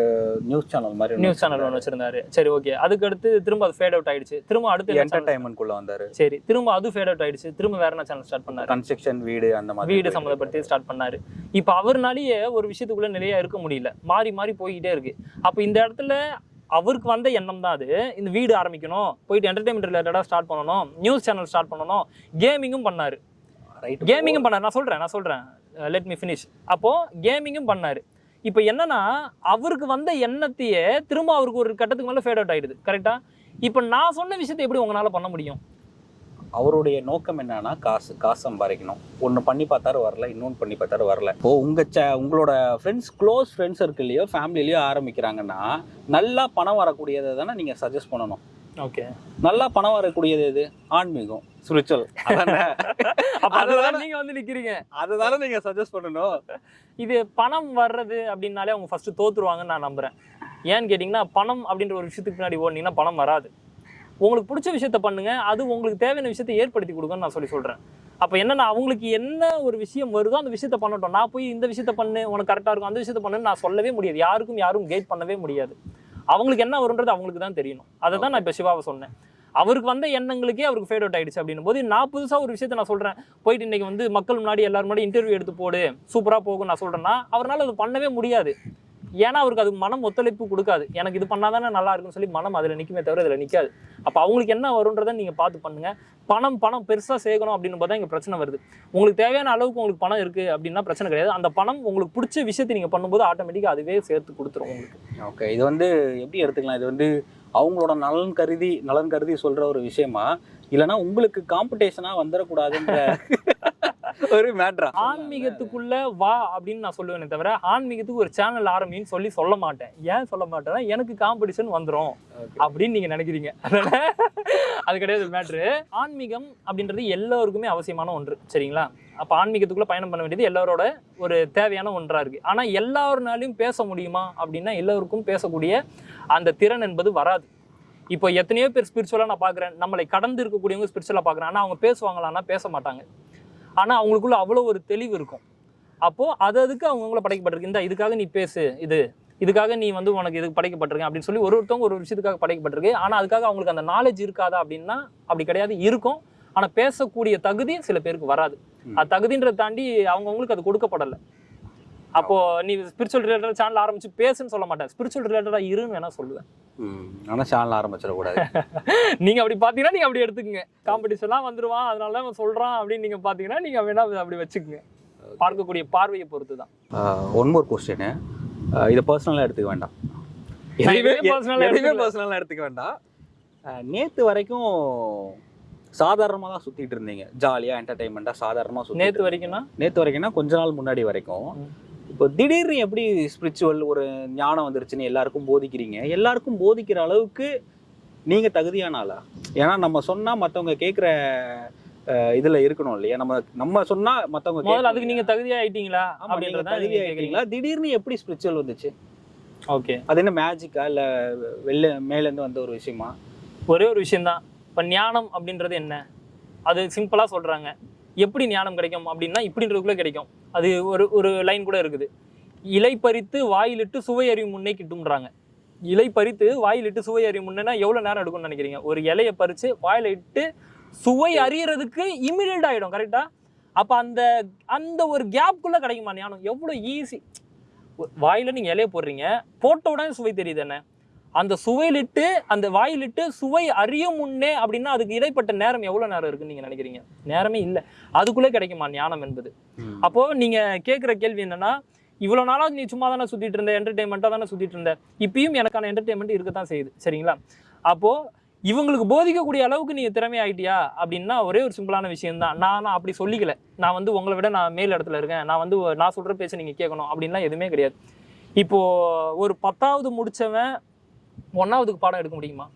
நியூஸ் சேனல் மாதிரி நியூஸ் சேனல் ஒன்று வச்சிருந்தாரு. சரி ஓகே அதுக்கு அடுத்து திரும்ப அது ஃபேட் அவுட் ஆயிடுச்சு. திரும்ப அடுத்து என்ன channel? என்டர்டைன்மெண்ட்குள்ளே வந்தார். சரி திரும்ப அது ஃபேட் அவுட் ஆயிடுச்சு. திரும்ப வேற என்ன சேனல் ஸ்டார்ட் பண்ணாரு? கன்ஸ்ட்ரக்ஷன் வீடு அந்த மாதிரி வீடு சம்மந்தப்படுத்தி ஸ்டார்ட் பண்ணாரு. இப்போ அவர்னாலேயே ஒரு விஷயத்துக்குள்ள நிலையா இருக்க முடியல. மாறி மாறி போய்கிட்டே இருக்கு. அப்போ இந்த இடத்துல அவருக்கு வந்த எண்ணம் தான் அது. இந்த வீடு ஆரம்பிக்கணும் போயிட்டு என்டர்டைன்மெண்ட் ரிலேட்டடாக ஸ்டார்ட் பண்ணணும் நியூஸ் சேனல் ஸ்டார்ட் பண்ணணும் கேமிங்கும் பண்ணாரு. ரைட் கேமிங்கும் பண்ணாரு. நான் சொல்றேன் நான் சொல்றேன். லெட் மீ ஃபினிஷ் அப்போ கேமிங்கும் பண்ணாரு. இப்போ என்னன்னா அவருக்கு வந்த எண்ணத்தையே திரும்ப அவருக்கு ஒரு கட்டத்துக்கு மேலே ஃபேட் அவுட் ஆயிடுது. கரெக்டா இப்போ நான் சொன்ன விஷயத்தை எப்படி உங்களால பண்ண முடியும்? அவருடைய நோக்கம் என்னன்னா காசு காசு சம்பாதிக்கணும். ஒன்று பண்ணி பார்த்தாரு வரல. இன்னொன்று பண்ணி பார்த்தாரு வரல. இப்போ உங்கள் சே உங்களோட ஃப்ரெண்ட்ஸ் க்ளோஸ் ஃப்ரெண்ட்ஸ் சர்க்கிள்லையோ ஃபேமிலிலையோ ஆரம்பிக்கிறாங்கன்னா நல்லா பணம் வரக்கூடியதை தானே நீங்கள் சஜஸ்ட் பண்ணணும். ஓகே. நல்லா பணம் வரக்கூடியது எது? ஆன்மீகம் ஸ்பிரிச்சுவல் அதுதான் நீங்க வந்து நிக்கிறீங்க. அதுதானே நீங்கள் சஜஸ்ட் பண்ணணும். இது பணம் வர்றது அப்படின்னாலே அவங்க ஃபர்ஸ்ட் தோத்துருவாங்கன்னு நான் நம்புறேன். ஏன்னு கேட்டிங்கன்னா பணம் அப்படின்ற ஒரு விஷயத்துக்கு பின்னாடி ஓடினீங்கன்னா பணம் வராது. உங்களுக்கு பிடிச்ச விஷயத்த பண்ணுங்க. அது உங்களுக்கு தேவையான விஷயத்தை ஏற்படுத்தி கொடுங்கன்னு நான் சொல்லி சொல்றேன். அப்போ என்னன்னா அவங்களுக்கு என்ன ஒரு விஷயம் வருதோ அந்த விஷயத்த பண்ணட்டும். நான் போய் இந்த விஷயத்த பண்ணு உனக்கு கரெக்டாக இருக்கும். அந்த விஷயத்த பண்ணுன்னு நான் சொல்லவே முடியாது. யாருக்கும் யாரும் கைட் பண்ணவே முடியாது. அவங்களுக்கு என்ன வரும்ன்றது அவங்களுக்கு தான் தெரியணும். அதை தான் நான் இப்போ சிவாவை சொன்னேன். அவருக்கு வந்த எண்ணங்களுக்கே அவருக்கு ஃபேட் அவுட் ஆயிடுச்சு அப்படின்னும் போது நான் புதுசாக ஒரு விஷயத்த நான் சொல்கிறேன் போயிட்டு இன்றைக்கி வந்து மக்கள் முன்னாடி எல்லாரும் முன்னாடி இன்டர்வியூ எடுத்து போடு சூப்பராக போகும் நான் சொல்கிறேன்னா அவரால் அது பண்ணவே முடியாது. ஏன்னா அவருக்கு அது மனம் ஒத்துழைப்பு கொடுக்காது. எனக்கு இது பண்ணாதானே நல்லா இருக்கும்னு சொல்லி மனம் அதில் நிற்குமே தவிர இதில் நிற்காது அப்போ அவங்களுக்கு என்ன வரும்ன்றதை நீங்கள் பார்த்து பண்ணுங்க. பணம் பணம் பெருசாக சேர்க்கணும் அப்படின்னு பார்த்தா இங்கே பிரச்சனை வருது. உங்களுக்கு தேவையான அளவுக்கு உங்களுக்கு பணம் இருக்குது அப்படின்னா பிரச்சனை கிடையாது. அந்த பணம் உங்களுக்கு பிடிச்ச விஷயத்தை நீங்கள் பண்ணும்போது ஆட்டோமேட்டிக்காக அதுவே சேர்த்து கொடுத்துரும் உங்களுக்கு. ஓகே இது வந்து எப்படி எடுத்துக்கலாம்? இது வந்து அவங்களோட நலன் கருதி நலன் கருதி சொல்ற ஒரு விஷயமா? இல்லைன்னா உங்களுக்கு காம்படிஷனா வந்துடக்கூடாதுன்ற ஒரு மேட்ரா ஆன்மீகத்துக்குள்ள வா அப்படின்னு நான் சொல்லுவேனே தவிர ஆன்மீகத்துக்கு ஒரு சேனல் ஆரம்பின்னு சொல்லி சொல்ல மாட்டேன். ஏன் சொல்ல மாட்டேன்னா எனக்கு காம்படிஷன் வந்துடும் அப்படின்னு நீங்க நினைக்கிறீங்க. அது கிடையாது மேட்ரு ஆன்மீகம் அப்படின்றது எல்லோருக்குமே அவசியமான ஒன்று சரிங்களா? அப்போ ஆன்மீகத்துக்குள்ள பயணம் பண்ண வேண்டியது எல்லாரோட ஒரு தேவையான ஒன்றா இருக்கு. ஆனா எல்லாருனாலையும் பேச முடியுமா அப்படின்னா எல்லோருக்கும் பேசக்கூடிய அந்த திறன் என்பது வராது. இப்போ எத்தனையோ பேர் ஸ்பிரிச்சுவலாக நான் பார்க்குறேன் நம்மளை கடந்து இருக்கக்கூடியவங்க ஸ்பிரிச்சுவலாக பார்க்குறேன் ஆனால் அவங்க பேசுவாங்களான்னா பேச மாட்டாங்க. ஆனால் அவங்களுக்குள்ள அவ்வளோ ஒரு தெளிவு இருக்கும். அப்போது அது அதுக்கு அவங்கவுங்கள படைக்கப்பட்டிருக்கு. இந்த இதுக்காக நீ பேசு இது. இதுக்காக நீ வந்து உனக்கு இதுக்கு படைக்கப்பட்டிருக்க அப்படின்னு சொல்லி ஒரு ஒருத்தவங்க ஒரு விஷயத்துக்காக படைக்கப்பட்டிருக்கு. ஆனால் அதுக்காக அவங்களுக்கு அந்த நாலேஜ் இருக்காதா அப்படின்னா அப்படி கிடையாது. இருக்கும். ஆனால் பேசக்கூடிய தகுதி சில பேருக்கு வராது. அது தகுதின்றதை தாண்டி அவங்கவுங்களுக்கு அது கொடுக்கப்படலை. அப்போ நீ ஸ்பிரிச்சுவல் ரிலேட்டட் சேனல் ஆரம்பிச்சு பேசுன்னு சொல்ல மாட்டேன். ஸ்பிரிச்சுவல் ரிலேட்டடாக இருன்னு வேணா சொல்லுவேன். ஆனா சேனல் ஆரம்பிச்சிடக்கூடாது. நீங்க அப்படி பாத்தீங்கன்னா நீங்க அப்படி எடுத்துக்கங்க. காம்படிஷன்லாம் வந்துருவான் அதனால தான் சொல்றான் அப்படின்னு நீங்க பாத்தீங்கன்னா நீங்க வேணா அப்படி வச்சுக்கோங்க. பார்க்கக்கூடிய பார்வையை பொறுத்து தான் ஒன் மோர் கொஸ்டின் இதை பர்சனலாக எடுத்துக்க வேண்டாம். எதுவுமே. பர்சனலாக எடுத்துக்க வேண்டாம். நேற்று வரைக்கும் சாதாரணமாக தான் சுற்றிட்டு இருந்தீங்க. ஜாலியாக என்டர்டைன்மெண்ட்டாக சாதாரணமாக சுற்றி நேத்து வரைக்கும்னா? நேற்று வரைக்கும்னா கொஞ்ச நாள் முன்னாடி வரைக்கும். இப்போ திடீர்னு எப்படி ஸ்பிரிச்சுவல் ஒரு ஞானம் வந்துருச்சுன்னு எல்லாருக்கும் போதிக்கிறீங்க? எல்லாருக்கும் போதிக்கிற அளவுக்கு நீங்கள் தகுதியான ஆளா ஏன்னா நம்ம சொன்னால் மற்றவங்க கேட்குற இதில் இருக்கணும் இல்லையா? நம்ம நம்ம சொன்னால் மற்றவங்க முதல்ல அதுக்கு நீங்க தகுதியா ஆயிட்டீங்களா அப்படின்றத தகுதி ஆகிட்டீங்களா திடீர்னு எப்படி ஸ்பிரிச்சுவல் வந்துச்சு? ஓகே. அது என்ன மேஜிக்கா இல்ல வெளில மேலேருந்து வந்த ஒரு விஷயமா? ஒரே ஒரு விஷயம்தான் இப்போ ஞானம் அப்படின்றது என்ன? அது சிம்பிளாக சொல்கிறாங்க எப்படி ஞானம் கிடைக்கும் அப்படின்னா இப்படின்றதுக்குள்ளே கிடைக்கும். அது ஒரு ஒரு லைன் கூட இருக்குது. இலை பறித்து வாயிலிட்டு சுவை அறிவு முன்னே கிட்டும்ன்றாங்க. இலை பறித்து வாயிலிட்டு சுவை அறிவு முன்னேனா எவ்வளோ நேரம் எடுக்கும்னு நினைக்கிறீங்க? ஒரு இலையை பறித்து வாயில இட்டு சுவை அறியறதுக்கு இமிடியட் ஆகிடும் கரெக்டாக அப்போ அந்த அந்த ஒரு கேப்குள்ளே கிடைக்குமா ஞானம்? எவ்வளோ ஈஸி வாயில நீங்கள் இலையை போடுறீங்க போட்ட உடனே சுவை தெரியுது என்ன? அந்த சுவையிலிட்டு அந்த வாயிலிட்டு சுவை அறியும் முன்னே அப்படின்னா அதுக்கு இடைப்பட்ட நேரம் எவ்வளவு நேரம் இருக்குன்னு நீங்க நினைக்கிறீங்க? நேரமே இல்லை. அதுக்குள்ளே கிடைக்குமா ஞானம் என்பது? அப்போ நீங்க கேட்குற கேள்வி என்னன்னா இவ்வளவு நாளா நீ சும்மா தானே சுத்திட்டு இருந்த என்டர்டைன்மெண்ட்டாக தானே சுத்திட்டு இருந்த. இப்பயும் எனக்கான என்டர்டைன்மெண்ட் இருக்கத்தான் செய்யுது. சரிங்களா? அப்போ இவங்களுக்கு போதிக்கக்கூடிய அளவுக்கு நீங்க திறமை ஆயிட்டியா? அப்படின்னா ஒரே ஒரு சிம்பிளான விஷயம் தான் நான் நான் அப்படி சொல்லிக்கல. நான் வந்து உங்களை விட நான் மேல் இடத்துல இருக்கேன். நான் வந்து நான் சொல்ற பேச்ச நீங்க கேட்கணும். அப்படின்லாம் எதுவுமே கிடையாது. இப்போ ஒரு பத்தாவது முடிச்சவன் ஒன்றாவதுக்கு பாடம் எடுக்க முடியுமா?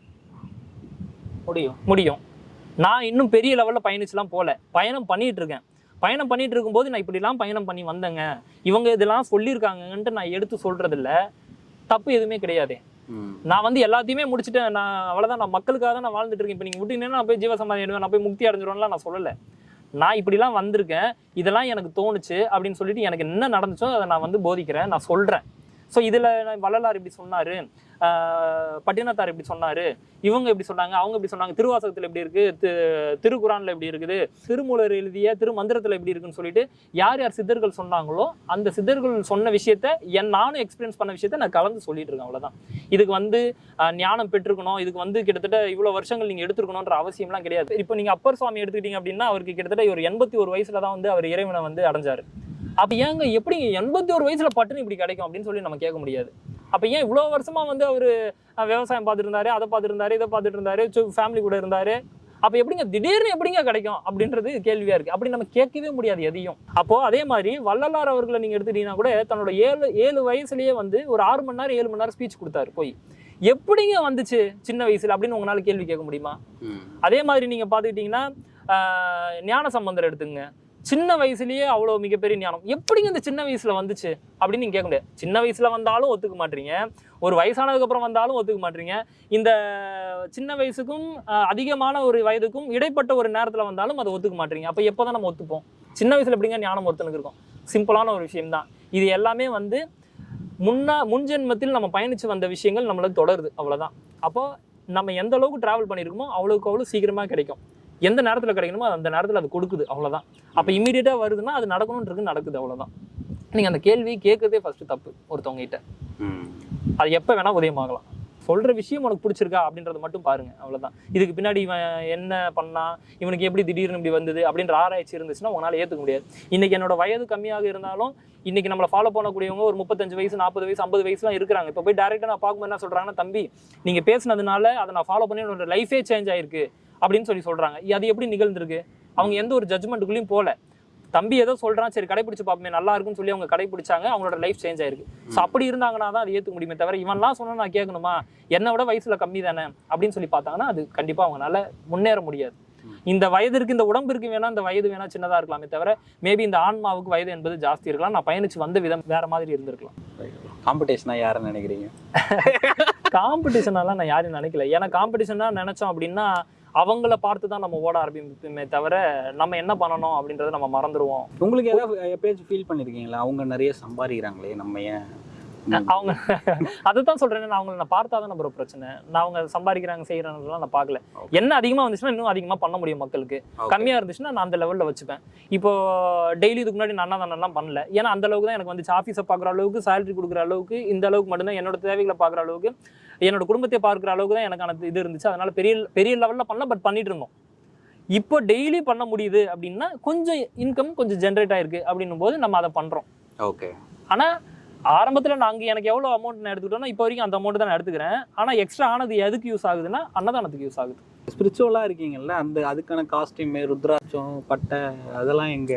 முடியும். முடியும். நான் இன்னும் பெரிய லெவலில் பயணிச்சுலாம் போகல பயணம் பண்ணிட்டு இருக்கேன் பயணம் பண்ணிட்டு இருக்கும்போது நான் இப்படிலாம் பயணம் பண்ணி வந்தேங்க. இவங்க இதெல்லாம் சொல்லியிருக்காங்கன்ட்டு நான் எடுத்து சொல்றதில்ல. தப்பு எதுவுமே கிடையாது. நான் வந்து எல்லாத்தையுமே முடிச்சுட்டேன். நான் அவ்வளோதான் நான் மக்களுக்காக தான் நான் வாழ்ந்துட்டு இருக்கேன். இப்போ நீங்கள் விட்டீங்கன்னா நான் போய் ஜீவசமாதி ஆயிடுவேன் நான் போய் முக்தி அடைஞ்சிருவேன்லாம் நான் சொல்லலை. நான் இப்படிலாம் வந்திருக்கேன். இதெல்லாம் எனக்கு தோணுச்சு அப்படின்னு சொல்லிட்டு எனக்கு என்ன நடந்துச்சோ அதை நான் வந்து போதிக்கிறேன். நான் சொல்கிறேன் ஸோ இதில் வள்ளலார் இப்படி சொன்னார். பட்டினத்தார் இப்படி சொன்னார். இவங்க இப்படி சொன்னாங்க அவங்க இப்படி சொன்னாங்க திருவாசகத்தில் எப்படி இருக்குது திருக்குறானில் எப்படி இருக்குது திருமூலர் எழுதிய திருமந்திரத்தில் எப்படி இருக்குன்னு சொல்லிட்டு யார் யார் சித்தர்கள் சொன்னாங்களோ அந்த சித்தர்கள் சொன்ன விஷயத்த என் நானும் எக்ஸ்பீரியன்ஸ் பண்ண விஷயத்த நான் கலந்து சொல்லிட்டு இருக்கேன் அவ்வளோதான் இதுக்கு வந்து ஞானம் பெற்றுக்கணும் இதுக்கு வந்து கிட்டத்தட்ட இவ்வளோ வருஷங்கள் நீங்கள் எடுத்துருக்கணுன்ற அவசியம்லாம் கிடையாது. இப்போ நீங்கள் அப்பர் சுவாமி எடுத்துக்கிட்டீங்க அப்படின்னா அவருக்கு கிட்டத்தட்ட ஒரு எண்பத்தி ஒரு வயசில் தான் வந்து அவர் இறைவனை வந்து அடைஞ்சார். அப்போ ஏங்க எப்படி எண்பத்தி ஒரு வயசுல பட்டுன்னு இப்படி கிடைக்கும் அப்படின்னு சொல்லி நம்ம கேட்க முடியாது. அப்போ ஏன் இவ்வளோ வருஷமா வந்து அவர் விவசாயம் பார்த்துட்டு இருந்தாரு அதை பார்த்துட்டு இருந்தாரு இதை பார்த்துட்டு இருந்தாரு ஃபேமிலி கூட இருந்தாரு. அப்போ எப்படிங்க திடீர்னு எப்படிங்க கிடைக்கும் அப்படின்றது கேள்வியா இருக்கு. அப்படி நம்ம கேட்கவே முடியாது எதையும். அப்போ அதே மாதிரி வள்ளலார் அவர்களை நீங்க எடுத்துட்டீங்கன்னா கூட தன்னோட ஏழு ஏழு வயசுலயே வந்து ஒரு ஆறு மணி நேரம் ஏழு மணி நேரம் ஸ்பீச் கொடுத்தாரு போய். எப்படிங்க வந்துச்சு சின்ன வயசுல அப்படின்னு உங்களால கேள்வி கேட்க முடியுமா? அதே மாதிரி நீங்க பாத்துக்கிட்டீங்கன்னா ஆஹ், ஞான சம்பந்தர் எடுத்துங்க. சின்ன வயசுலயே அவ்வளோ மிகப்பெரிய ஞானம். எப்படிங்க இந்த சின்ன வயசுல வந்துச்சு? அப்படின்னு நீங்க கேட்க முடியாது. சின்ன வயசுல வந்தாலும் ஒத்துக்க மாட்டீங்க. ஒரு வயசானதுக்கு அப்புறம் வந்தாலும் ஒத்துக்க மாட்டீங்க. இந்த சின்ன வயசுக்கும் அதிகமான ஒரு வயதுக்கும் இடைப்பட்ட ஒரு நேரத்துல வந்தாலும் அதை ஒத்துக்க மாட்டீங்க. அப்ப எப்போதான் நம்ம ஒத்துப்போம்? சின்ன வயசுல எப்படிங்க ஞானம் ஒருத்தனுக்கு இருக்கும்? சிம்பிளான ஒரு விஷயம்தான். இது எல்லாமே வந்து முன்னா முன்ஜென்மத்தில் நம்ம பயணிச்சு வந்த விஷயங்கள் நம்மளுக்கு தொடருது. அவ்வளோதான் அப்போ நம்ம எந்த அளவுக்கு டிராவல் பண்ணியிருக்கோமோ அவ்வளோக்கு அவ்வளோ சீக்கிரமாக கிடைக்கும். எந்த நேரத்தில் கிடைக்கணுமோ அந்த நேரத்தில் அது கொடுக்குது அவ்வளவுதான். அப்போ இமீடியட்டாக வருதுன்னா அது நடக்கணுன்றது நடக்குது அவ்வளவுதான். நீங்கள் அந்த கேள்வி கேட்கறதே ஃபர்ஸ்ட் தப்பு ஒருத்தவங்க கிட்ட அது எப்போ வேணா உதயமாகலாம். சொல்ற விஷயம் உனக்கு பிடிச்சிருக்கா அப்படின்றத மட்டும் பாருங்க அவ்வளவுதான். இதுக்கு பின்னாடி இவன் என்ன பண்ணா இவனுக்கு எப்படி திடீர்னு இப்படி வந்தது அப்படின்ற ஆராய்ச்சி இருந்துச்சுன்னா உங்களால ஏத்துக்க முடியாது. இன்னைக்கு என்னோட வயது கம்மியாக இருந்தாலும் இன்னைக்கு நம்மளை ஃபாலோ பண்ணக்கூடியவங்க ஒரு முப்பத்தஞ்சு வயசு நாற்பது வயசு ஐம்பது வயசுலாம் இருக்கிறாங்க. இப்போ போய் டேரெக்டாக நான் பார்க்கும்போது என்ன சொல்றாங்கன்னா தம்பி நீங்க பேசுனதுனால அதை நான் ஃபாலோ பண்ணி என்னோட லைஃபே சேஞ்ச் ஆயிருக்கு. அப்படின்னு சொல்லி சொல்றாங்க. அது எப்படி நிகழ்ந்திருக்கு? அவங்க எந்த ஒரு ஜட்மெண்ட்டுக்குள்ளேயும் போல. தம்பி ஏதோ சொல்றான் சரி கடைபிடிச்சு பார்ப்போமே நல்லா இருக்குன்னு சொல்லி அவங்க கடைபிடிச்சாங்க அவங்களோட லைஃப் சேஞ்ச் ஆயிருக்கு. ஸோ அப்படி இருந்தாங்கன்னா தான் அது ஏற்றுக்க முடியுமே தவிர இவன்லாம் சொன்னா நான் கேட்கணுமா? என்னை விட வயசுல கம்மி தானே? அப்படின்னு சொல்லி பார்த்தாங்கன்னா அது கண்டிப்பா அவங்களால முன்னேற முடியாது. இந்த வயதிற்கு இந்த உடம்பிற்கு வேணா இந்த வயது வேணா சின்னதா இருக்கலாமே தவிர மேபி இந்த ஆன்மாவுக்கு வயது என்பது ஜாஸ்தி இருக்கலாம். நான் பயணிச்சு வந்த விதம் வேற மாதிரி இருந்திருக்கலாம். காம்படிஷனா யாருன்னு நினைக்கிறீங்க? காம்படிஷனெல்லாம் நான் யாரையும் நினைக்கல. ஏன்னா காம்படிஷனா நினைச்சோம் அப்படின்னா அவங்கள பார்த்து தான் நம்ம ஓட ஆரம்பிப்போமே தவிர நம்ம என்ன பண்ணணும் அப்படின்றத நம்ம மறந்துடுவோம் உங்களுக்கு ஏதாவது எப்பயாச்சும் ஃபீல் பண்ணிருக்கீங்களா? அவங்க நிறைய சம்பாதிக்கிறாங்களே நம்ம ஏன்? அவங்க அதுதான் சொல்றேன் நான் அவங்கள நான் பார்த்தா தான் நம்ம பிரச்சனை. நான் அவங்க சம்பாதிக்கிறாங்க செய்யறாங்கலாம் நான் பார்க்கல. என்ன அதிகமா வந்துச்சுன்னா இன்னும் அதிகமா பண்ண முடியும் மக்களுக்கு. கம்மியா இருந்துச்சுன்னா நான் அந்த லெவல்ல வச்சுப்பேன். இப்போ டெய்லி இதுக்கு முன்னாடி நான் அன்னதானம்லாம் பண்ணல. ஏன்னா அந்த அளவுக்கு தான் எனக்கு வந்துச்சு. ஆஃபீஸை பார்க்குற அளவுக்கு சேலரி கொடுக்குற அளவுக்கு இந்த அளவுக்கு மட்டும்தான் என்னோட தேவைகளை பார்க்குற அளவுக்கு என்னோட குடும்பத்தை பார்க்குற அளவுக்கு தான் எனக்கான இது இருந்துச்சு. அதனால பெரிய பெரிய லெவல்ல பண்ணல பட் பண்ணிட்டு இருந்தோம். இப்போ டெய்லி பண்ண முடியுது அப்படின்னா கொஞ்சம் இன்கம் கொஞ்சம் ஜென்ரேட் ஆயிருக்கு அப்படின்னும் போது நம்ம அதை பண்றோம். ஓகே ஆனா ஆரம்பத்துல நாங்க எனக்கு எவ்வளவு அமௌண்ட் நான் எடுத்துக்கிட்டோம்னா இப்போ வரைக்கும் அந்த அமௌண்ட் தான் நான் எடுத்துக்கிறேன். ஆனா எக்ஸ்ட்ரா ஆனது எதுக்கு யூஸ் ஆகுதுன்னா அன்னதானத்துக்கு யூஸ் ஆகுது. ஸ்பிரிச்சுவலா இருக்கீங்கல்ல அந்த அதுக்கான காஸ்டியூம் ருத்ராட்சம் பட்டை அதெல்லாம் எங்க?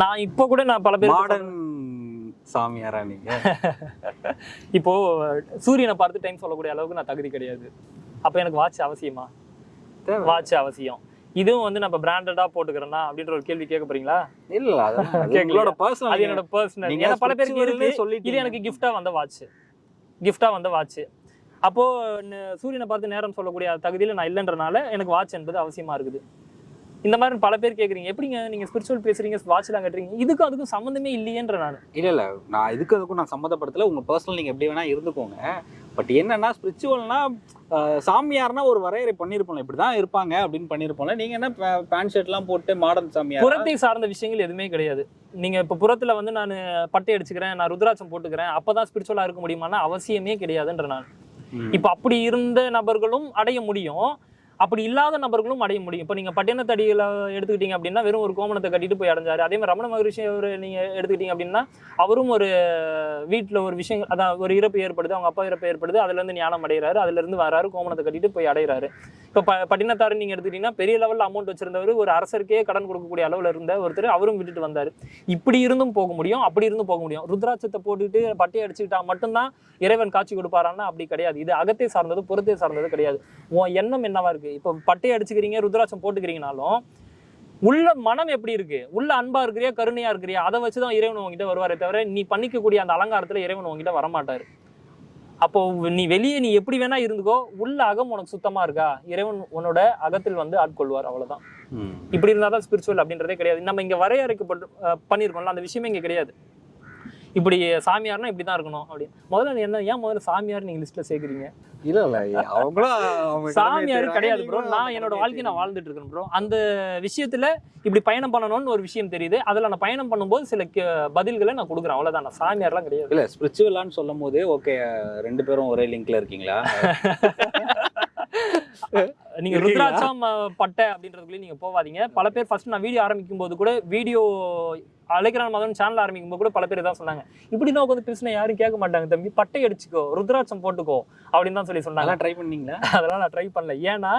நான் இப்போ கூட நான் பல பேர் மாடர்ன் சாமியாரா நீங்க? இப்போ சூரியனை பார்த்து டைம் சொல்லக்கூடிய அளவுக்கு நான் தகுதி கிடையாது. அப்போ எனக்கு வாட்ச் அவசியமா. வாட்ச் அவசியம். இதுவும் வந்து நம்ம பிராண்டடா போட்டுக்கிறேன்னா அப்படின்ற ஒரு கேள்வி கேட்க போறீங்களா? இல்ல? உங்களோட பர்சனல் அது என்னோட பர்சனல் நீங்க ஏன்னா பல பேருக்கு இருக்கு. சொல்லிட்டீங்க. இது எனக்கு கிஃப்டா வந்த வாட்ச் கிஃப்டா வந்த வாட்ச் அப்போ சூரியனை பார்த்து நேரம் சொல்லக்கூடிய தகுதியில நான் இல்லைன்றனால எனக்கு வாட்ச் என்பது அவசியமா இருக்குது. இந்த மாதிரி பல பேர் கேக்குறீங்க. எப்படிங்க நீங்க ஸ்பிரிச்சுவல் பேசுறீங்க வாட்ச்லாம் கட்டுறீங்க? இதுக்கும் அதுக்கும் சம்மந்தமே இல்லையேன்ற நான். இல்ல இல்ல. நான் இதுக்கு அதுக்கும் நான் சம்மந்தப்படுத்தல. உங்க பர்சனல் நீங்க எப்படி வேணா இருந்துக்கோங்க. பட் என்னன்னா ஸ்பிரிச்சுவல்னா சாமியார்னா ஒரு வரையறை பண்ணிருப்போம்ல. இப்படிதான் இருப்பாங்க அப்படின்னு பண்ணிருப்போம்ல. நீங்க என்ன பேண்ட் ஷர்ட்லாம் போட்டு மாடர்ன் சாமியார்? புறத்தை சார்ந்த விஷயங்கள் எதுவுமே கிடையாது. நீங்க இப்ப புறத்துல வந்து நான் பட்டை அடிச்சுக்கிறேன் நான் ருத்ராட்சம் போட்டுக்கிறேன் அப்பதான் ஸ்பிரிச்சுவலா இருக்க முடியுமான்னா அவசியமே கிடையாதுன்ற நான். இப்ப அப்படி இருந்த நபர்களும் அடைய முடியும். அப்படி இல்லாத நபர்களும் அடைய முடியும். இப்போ நீங்கள் பட்டினத்தடியில் எடுத்துக்கிட்டீங்க அப்படின்னா வெறும் ஒரு கோமணத்தை கட்டிட்டு போய் அடைஞ்சாரு. அதே மாதிரி ரமண மகரிஷி அவர் நீங்கள் எடுத்துக்கிட்டீங்க அப்படின்னா அவரும் ஒரு வீட்டில் ஒரு விஷயம் அதான் ஒரு இறப்பு ஏற்படுது அவங்க அப்பா இறப்பு ஏற்படுது அதுலேருந்து ஞானம் அடைகிறாரு அதுலேருந்து வராரு கோமணத்தை கட்டிட்டு போய் அடைகிறாரு. இப்போ ப பட்டினத்தாரு நீங்கள் எடுத்துக்கிட்டீங்கன்னா பெரிய லெவலில் அமௌண்ட் வச்சிருந்தவர் ஒரு அரசருக்கே கடன் கொடுக்கக்கூடிய அளவில் இருந்த ஒருத்தர் அவரும் விட்டுட்டு வந்தார். இப்படி இருந்தும் போக முடியும் அப்படி இருந்தும் போக முடியும். ருத்ராட்சத்தை போட்டுட்டு பட்டையை அடிச்சுக்கிட்டா மட்டும்தான் இறைவன் காட்சி கொடுப்பாரான்னா அப்படி கிடையாது. இது அகத்தை சார்ந்தது புறத்தை சார்ந்தது கிடையாது. உன் எண்ணம் என்னவா இருக்கு? இப்போ பட்டையை அடிச்சுக்கிறீங்க ருத்ராட்சம் போட்டுக்கிறீங்கனாலும் உள்ள மனம் எப்படி இருக்கு? உள்ள அன்பா இருக்கிறியா கருணையா இருக்கிறியா? அதை வச்சுதான் இறைவன் உங்ககிட்ட வருவாரே தவிர நீ பண்ணிக்கக்கூடிய அந்த அலங்காரத்துல இறைவன் உங்ககிட்ட வரமாட்டாரு. அப்போ நீ வெளியே நீ எப்படி வேணா இருந்துக்கோ உள்ள அகம் உனக்கு சுத்தமா இருக்கா? இறைவன் உன்னோட அகத்தில் வந்து ஆட்கொள்வார் அவ்வளவுதான். இப்படி இருந்தாதான் ஸ்பிரிச்சுவல் அப்படின்றதே கிடையாது. நம்ம இங்க வரையறைக்கப்பட்டு அஹ், பண்ணியிருக்கோம்ல அந்த விஷயமே இங்க கிடையாது. இப்படி சாமியார்னா இப்படி தான் இருக்கணும் அப்படி முதல்ல என்ன ஏன் முதல்ல சாமியார் நீங்க லிஸ்ட்ல சேர்க்குறீங்க? இல்ல இல்ல அவங்களும் அவங்க சாமியார் கிடையாது ப்ரோ நான் என்னோட வாழ்க்கையை நான் வாழ்ந்துட்டு இருக்கேன் ப்ரோ அந்த விஷயத்துல இப்படி பயணம் பண்ணணும்னு ஒரு விஷயம் தெரியுது. அதுல நான் பயணம் பண்ணும்போது சில கே- பதில்களை நான் கொடுக்குறேன். அவ்வளவுதான். நான் சாமியார்லாம் கிடையாது. இல்ல ஸ்பிரிச்சுவலான்னு சொல்லும் போது ஓகே ரெண்டு பேரும் ஒரே லிங்க்ல இருக்கீங்களா? நீங்க? ருத்ராட்சம் பட்டை அப்படின்றதுக்குள்ளே நீங்க போவாதீங்க. பல பேர் ஃபர்ஸ்ட் நான் வீடியோ ஆரம்பிக்கும் போது கூட வீடியோ அழைக்கிறான் மதன் சேனல் ஆரம்பிக்கும் போது கூட பல பேர் தான் சொன்னாங்க. இப்படி தான் உட்காந்து பேசினா யாரும் கேட்க மாட்டாங்க தம்பி. பட்டை அடிச்சுக்கோ ருத்ராட்சம் போட்டுக்கோ அப்படின்னு தான் சொல்லி சொன்னாங்க. ட்ரை பண்ணீங்களா? அதெல்லாம் நான் ட்ரை பண்ணல. ஏன்னா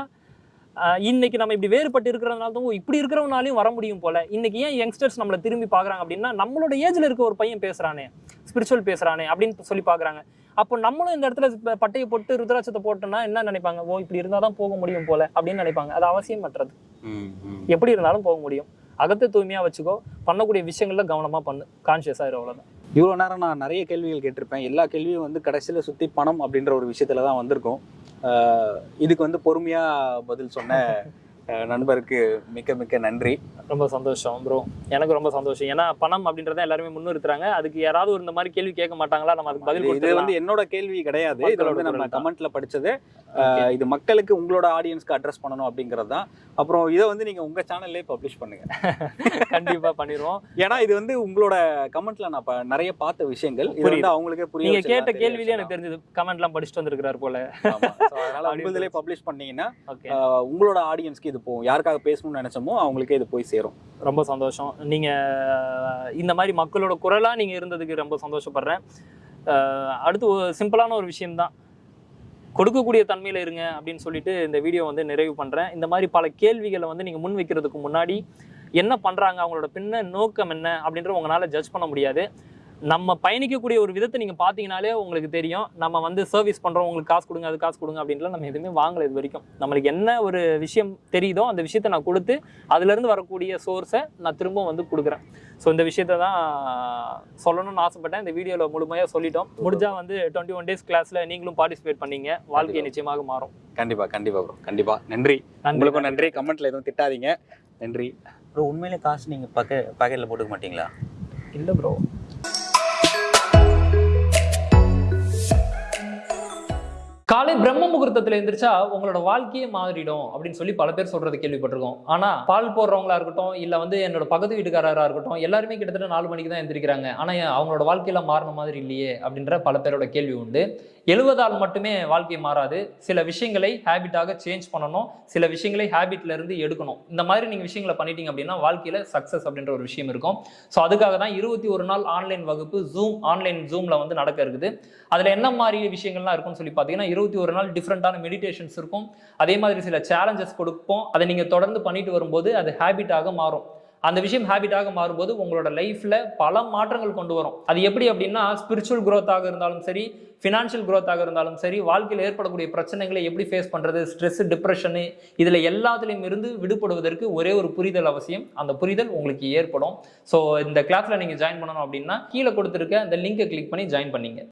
இன்னைக்கு நம்ம இப்படி வேறுபட்டு இருக்கிறதுனால தான் இப்படி இருக்கிறவனாலையும் வர முடியும் போல. இன்னைக்கு ஏன் யங்ஸ்டர்ஸ் நம்மளை திரும்பி பார்க்கறாங்க அப்படின்னா நம்மளோட ஏஜ்ல இருக்க ஒரு பையன் பேசுறானே ஸ்பிரிச்சுவல் பேசுறானே அப்படின்னு சொல்லி பார்க்கறாங்க. அப்போ நம்மளும் இந்த இடத்துல பட்டையை போட்டு ருத்ராட்சத்தை போட்டோம்னா என்ன நினைப்பாங்க? ஓ இப்படி இருந்தால் தான் போக முடியும் போல அப்படின்னு நினைப்பாங்க. அது அவசியம் மற்றது ம். எப்படி இருந்தாலும் போக முடியும். அகத்தை தூய்மையாக வச்சுக்கோ. பண்ணக்கூடிய விஷயங்கள்ல கவனமாக பண்ணு. கான்ஷியஸாக இரு அவ்வளோதான் இவ்வளோ நேரம் நான் நிறைய கேள்விகள் கேட்டிருப்பேன். எல்லா கேள்வியும் வந்து கடைசியில் சுற்றி பணம் அப்படின்ற ஒரு விஷயத்துல தான் வந்திருக்கும். ஆஹ் இதுக்கு வந்து பொறுமையாக பதில் சொன்ன நண்பருக்கு மிக்க மிக்க நன்றி. ரொம்ப சந்தோஷம் ப்ரோ எனக்கு ரொம்ப சந்தோஷம். ஏன்னா பணம் அப்படின்றத எல்லாருமே முன்னிறுத்துறாங்க. அதுக்கு யாராவது இந்த மாதிரி கேள்வி கேட்க மாட்டாங்களா? நம்ம அதுக்கு பதில் இது வந்து என்னோட கேள்வி கிடையாது. இது மக்களோட வந்து நம்ம. கமெண்ட்ல படிச்சது. இது மக்களுக்கு உங்களோட ஆடியன்ஸ்க்கு அட்ரஸ் பண்ணணும் அப்படிங்கிறது தான். அப்புறம் இதை வந்து நீங்க உங்க சேனல்லே பப்ளிஷ் பண்ணுங்க. கண்டிப்பா பண்ணிடுவோம் ஏன்னா இது வந்து உங்களோட கமெண்ட்ல நான் நிறைய பார்த்த விஷயங்கள். இது. வந்து அவங்களுக்கே புரிய நீங்க வச்சிடலாம், கேட்ட கேள்வியிலே எனக்கு. தெரிஞ்சது. கமெண்ட்லாம் படிச்சுட்டு வந்திருக்கிறார் போல. அதனால பப்ளிஷ் பண்ணீங்கன்னா உங்களோட ஆடியன்ஸ்க்கு இது போகும் யாருக்காக பேசணும்னு நினச்சோமோ அவங்களுக்கே இது போய் சேரும். ரொம்ப சந்தோஷம். நீங்கள் இந்த மாதிரி மக்களோட குரலாக நீங்கள் இருந்ததுக்கு ரொம்ப சந்தோஷப்படுறேன். அடுத்து சிம்பிளான ஒரு விஷயம்தான். கொடுக்கக்கூடிய தன்மையில் இருங்க அப்படின்னு சொல்லிட்டு இந்த வீடியோ வந்து நிறைவு பண்ணுறேன் இந்த மாதிரி பல கேள்விகளை வந்து நீங்கள் முன் வைக்கிறதுக்கு முன்னாடி என்ன பண்ணுறாங்க அவங்களோட பின்ன நோக்கம் என்ன அப்படின்ற உங்களால் ஜட்ஜ் பண்ண முடியாது. நம்ம பயணிக்கக்கூடிய ஒரு விதத்தை நீங்க பாத்தீங்கனாலே உங்களுக்கு தெரியும். நம்ம வந்து சர்வீஸ் பண்றோம் உங்களுக்கு காசு கொடுங்க அது காசு கொடுங்க அப்படின்ட்டுலாம் நம்ம எதுவுமே வாங்கல இது வரைக்கும். நம்மளுக்கு என்ன ஒரு விஷயம் தெரியுதோ அந்த விஷயத்தை நான் கொடுத்து அதுலேருந்து வரக்கூடிய சோர்ஸை நான் திரும்ப வந்து கொடுக்குறேன். ஸோ இந்த விஷயத்தை தான் சொல்லணும்னு ஆசைப்பட்டேன். இந்த வீடியோவில் முழுமையாக சொல்லிட்டோம். முடிஞ்சா வந்து டுவெண்ட்டி ஒன் டேஸ் கிளாஸில் நீங்களும் பார்ட்டிசிபேட் பண்ணீங்க. வாழ்க்கை நிச்சயமாக மாறும். கண்டிப்பா கண்டிப்பா ப்ரோ கண்டிப்பா. நன்றி. நன்றி. உங்களுக்கும் நன்றி. கமெண்ட்ல எதுவும் திட்டாதீங்க. நன்றி. ப்ரோ உண்மையிலே காசு நீங்கள் பக்க பாக்கெட்டில் போட்டுக்க மாட்டீங்களா? இல்லை ப்ரோ காலை பிரம்ம முகூர்த்தத்துல எந்திரிச்சா உங்களோட வாழ்க்கையே மாறிடும் அப்படின்னு சொல்லி பல பேர் சொல்றது கேள்விப்பட்டிருக்கோம். ஆனா பால் போடுறவங்களா இருக்கட்டும் இல்ல வந்து என்னோட பக்கத்து வீட்டுக்காரரா இருக்கட்டும் எல்லாருமே கிட்டத்தட்ட நாலு மணிக்கு தான் எந்திரிக்கிறாங்க. ஆனா அவங்களோட வாழ்க்கையில மாறின மாதிரி இல்லையே அப்படின்ற பல பேரோட கேள்வி உண்டு. எழுவதால் மட்டுமே வாழ்க்கை மாறாது. சில விஷயங்களை ஹேபிட்டாக சேஞ்ச் பண்ணணும். சில விஷயங்களை ஹேபிட்ல இருந்து எடுக்கணும். இந்த மாதிரி நீங்கள் விஷயங்களை பண்ணிட்டீங்க அப்படின்னா வாழ்க்கையில் சக்ஸஸ் அப்படின்ற ஒரு விஷயம் இருக்கும். ஸோ அதுக்காக தான் இருபத்தி ஒரு நாள் ஆன்லைன் வகுப்பு ஜூம் ஆன்லைன் ஜூமில் வந்து நடக்க இருக்குது. அதில் என்ன மாதிரி விஷயங்கள்லாம் இருக்கும்னு சொல்லி பார்த்தீங்கன்னா இருபத்தி ஒரு நாள் டிஃப்ரெண்ட்டான மெடிடேஷன்ஸ் இருக்கும். அதே மாதிரி சில சேலஞ்சஸ் கொடுப்போம். அதை நீங்கள் தொடர்ந்து பண்ணிட்டு வரும்போது அது ஹேபிட்டாக மாறும். அந்த விஷயம் ஹேபிட்டாக மாறும்போது உங்களோட லைஃப்பில் பல மாற்றங்கள் கொண்டு வரும். அது எப்படி அப்படின்னா ஸ்பிரிச்சுவல் க்ரோத்தாக இருந்தாலும் சரி ஃபினான்ஷியல் குரோத்தாக இருந்தாலும் சரி வாழ்க்கையில் ஏற்படக்கூடிய பிரச்சனைகளை எப்படி ஃபேஸ் பண்ணுறது ஸ்ட்ரெஸ் டிப்ரெஷனு இதில் எல்லாத்துலேயும் இருந்து விடுபடுவதற்கு ஒரே ஒரு புரிதல் அவசியம். அந்த புரிதல் உங்களுக்கு ஏற்படும். ஸோ இந்த கிளாஸில் நீங்கள் ஜாயின் பண்ணணும் அப்படின்னா கீழே கொடுத்துருக்க அந்த லிங்கை கிளிக் பண்ணி ஜாயின் பண்ணிங்க.